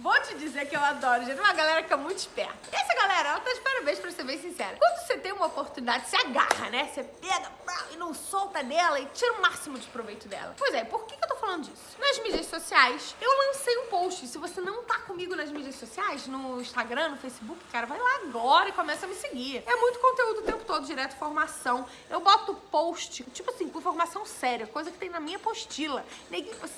Vou te dizer que eu adoro, gente. Uma galera que é muito esperta. E essa galera, ela tá de parabéns pra ser bem sincera. Quando você tem uma oportunidade, você agarra, né? Você pega e não solta dela e tira o máximo de proveito dela. Pois é, por que, que eu tô falando disso? Nas mídias sociais, eu lancei um post. Se você não tá comigo nas mídias sociais, no Instagram, no Facebook, cara, vai lá agora e começa a me seguir. É muito conteúdo tempo direto formação. Eu boto post, tipo assim, com formação séria, coisa que tem na minha apostila.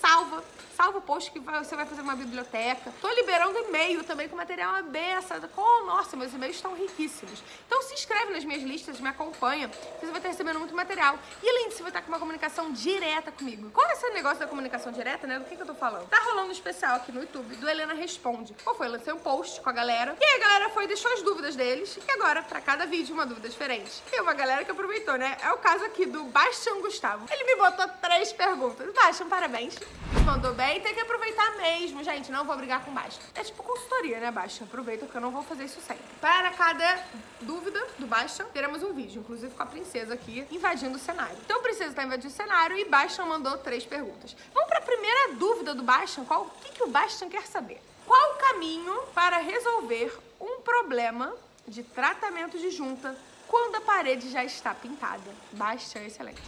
Salva, salva o post que você vai fazer uma biblioteca. Tô liberando e-mail também com material abessa. Oh, nossa, meus e-mails estão riquíssimos. Então se inscreve nas minhas listas, me acompanha, que você vai estar recebendo muito material. E além disso, vai estar com uma comunicação direta comigo. Qual é esse negócio da comunicação direta, né? Do que, que eu tô falando? Tá rolando um especial aqui no YouTube do Helena Responde. Qual foi? Eu lancei um post com a galera. E aí a galera foi deixou as dúvidas deles. E agora, pra cada vídeo, uma dúvida diferente. E uma galera que aproveitou, né? É o caso aqui do Bastian Gustavo. Ele me botou três perguntas. Bastian, parabéns. Mandou bem. Tem que aproveitar mesmo, gente. Não vou brigar com Bastian. É tipo consultoria, né, Bastian? Aproveita porque eu não vou fazer isso sempre. Para cada dúvida do Bastian, teremos um vídeo, inclusive com a princesa aqui, invadindo o cenário. Então princesa tá invadindo o cenário e Bastian mandou três perguntas. Vamos para a primeira dúvida do Bastian. Qual, o que, que o Bastian quer saber? Qual o caminho para resolver um problema de tratamento de junta quando a parede já está pintada? Bastian, excelente.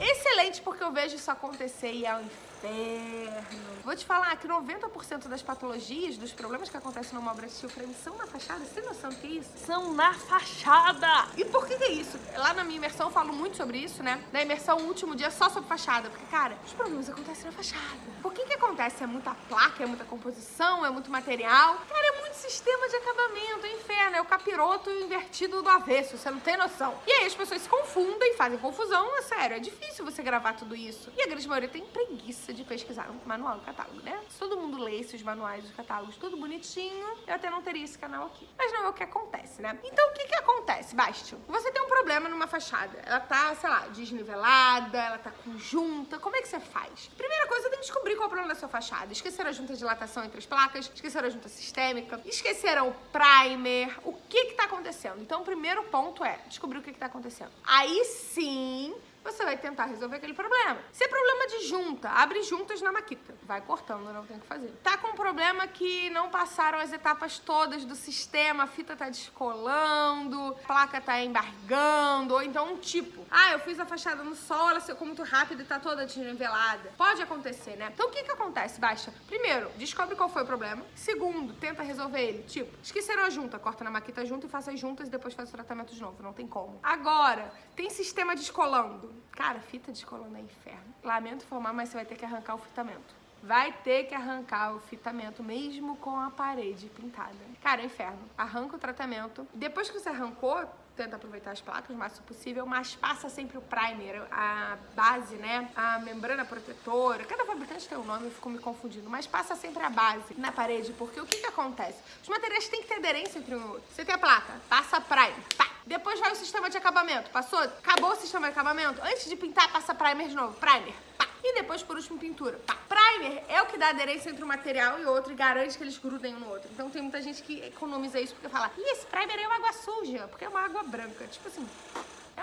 Excelente porque eu vejo isso acontecer e é um inferno. Vou te falar que 90% das patologias, dos problemas que acontecem numa obra de steel frame são na fachada. Você tem noção do que é isso? São na fachada! E por que, que é isso? Lá na minha imersão eu falo muito sobre isso, né? Na imersão, o último dia, só sobre fachada. Porque, cara, os problemas acontecem na fachada. Por que que acontece? É muita placa, é muita composição, é muito material. Cara, é muito sistema de acabamento, é inferno. É o capiroto invertido do avesso, você não tem noção. E aí as pessoas se confundem, fazem confusão. É sério, é difícil você gravar tudo isso. E a grande maioria tem preguiça de pesquisar um manual do catálogo, né? Se todo mundo lesse os manuais dos catálogos tudo bonitinho, eu até não teria esse canal aqui. Mas não é o que acontece, né? Então, o que que acontece, Bastio? Você tem um problema numa fachada. Ela tá, sei lá, desnivelada, ela tá conjunta. Como é que você faz? Primeira coisa, tem que descobrir qual é o problema da sua fachada. Esqueceram a junta de dilatação entre as placas, esqueceram a junta sistêmica, esqueceram o primer. O que que tá acontecendo? Então, o primeiro ponto é descobrir o que que tá acontecendo. Aí sim você vai tentar resolver aquele problema. Se é problema de junta, abre juntas na maquita. Vai cortando, não tem o que fazer. Tá com um problema que não passaram as etapas todas do sistema, a fita tá descolando, a placa tá embargando, ou então um tipo. Ah, eu fiz a fachada no sol, ela secou muito rápido e tá toda desnivelada. Pode acontecer, né? Então o que que acontece, Baixa? Primeiro, descobre qual foi o problema. Segundo, tenta resolver ele. Tipo, esqueceram a junta, corta na maquita junto e faça as juntas e depois faz o tratamento de novo. Não tem como. Agora, tem sistema descolando. Cara, fita descolando é inferno. Lamento informar, mas você vai ter que arrancar o fitamento. Vai ter que arrancar o fitamento mesmo com a parede pintada. Cara, é inferno. Arranca o tratamento. Depois que você arrancou, tenta aproveitar as placas o máximo possível, mas passa sempre o primer, a base, né? A membrana protetora. Cada fabricante tem um nome, eu fico me confundindo, mas passa sempre a base na parede, porque o que que acontece? Os materiais têm que ter aderência entre um outro. Você tem a placa, passa primer, pá. Depois vai o sistema de acabamento. Passou? Acabou o sistema de acabamento? Antes de pintar, passa primer de novo. Primer, pá. E depois, por último, pintura. Pá. Primer é o que dá aderência entre um material e outro e garante que eles grudem um no outro. Então tem muita gente que economiza isso porque fala, Ih, esse primer é uma água suja, porque é uma água branca. Tipo assim,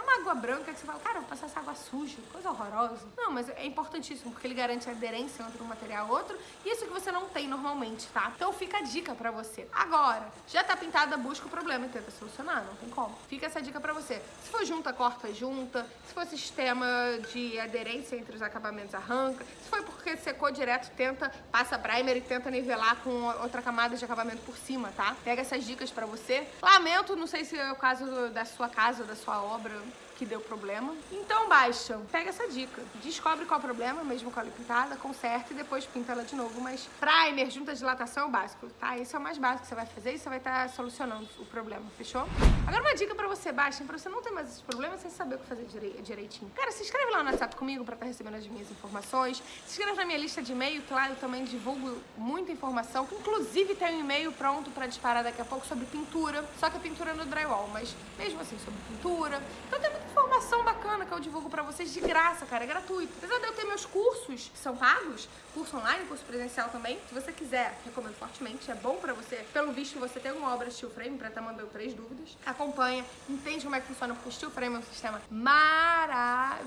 é uma água branca que você fala, cara, vou passar essa água suja, coisa horrorosa. Não, mas é importantíssimo, porque ele garante a aderência entre um material e outro, e isso que você não tem normalmente, tá? Então fica a dica pra você. Agora, já tá pintada, busca o problema e tenta solucionar, não tem como. Fica essa dica pra você. Se for junta, corta junta. Se for sistema de aderência entre os acabamentos, arranca. Se foi porque secou direto, tenta, passa primer e tenta nivelar com outra camada de acabamento por cima, tá? Pega essas dicas pra você. Lamento, não sei se é o caso da sua casa, da sua obra, que deu problema. Então baixa, pega essa dica, descobre qual é o problema, mesmo com a pintada, conserta e depois pinta ela de novo. Mas primer, junta dilatação é o básico, tá? Esse é o mais básico que você vai fazer e você vai estar tá solucionando o problema, fechou? Agora uma dica pra você, baixa, pra você não ter mais esses problemas sem saber o que fazer direitinho. Cara, se inscreve lá no WhatsApp comigo pra estar tá recebendo as minhas informações. Se inscreve na minha lista de e-mail, que lá eu também divulgo muita informação. Inclusive tem um e-mail pronto pra disparar daqui a pouco sobre pintura, só que a pintura é no drywall, mas mesmo assim sobre pintura. Então tem muita informação bacana que eu divulgo pra vocês de graça, cara, é gratuito. Apesar de eu ter meus cursos que são pagos, curso online, curso presencial também, se você quiser, recomendo fortemente, é bom pra você. Pelo visto, você tem alguma obra steel frame, pra estar mandando três dúvidas. Acompanha, entende como é que funciona, porque o steel frame é um sistema maravilhoso.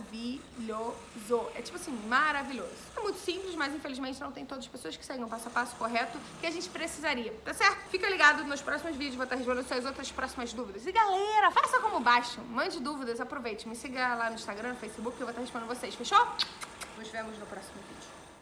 É tipo assim, maravilhoso. É muito simples, mas infelizmente não tem todas as pessoas que seguem o passo a passo correto que a gente precisaria, tá certo? Fica ligado nos próximos vídeos, vou estar respondendo suas outras próximas dúvidas. E galera, faça como baixo, mande dúvidas, aproveite, me siga lá no Instagram, no Facebook, que eu vou estar respondendo vocês, fechou? Nos vemos no próximo vídeo.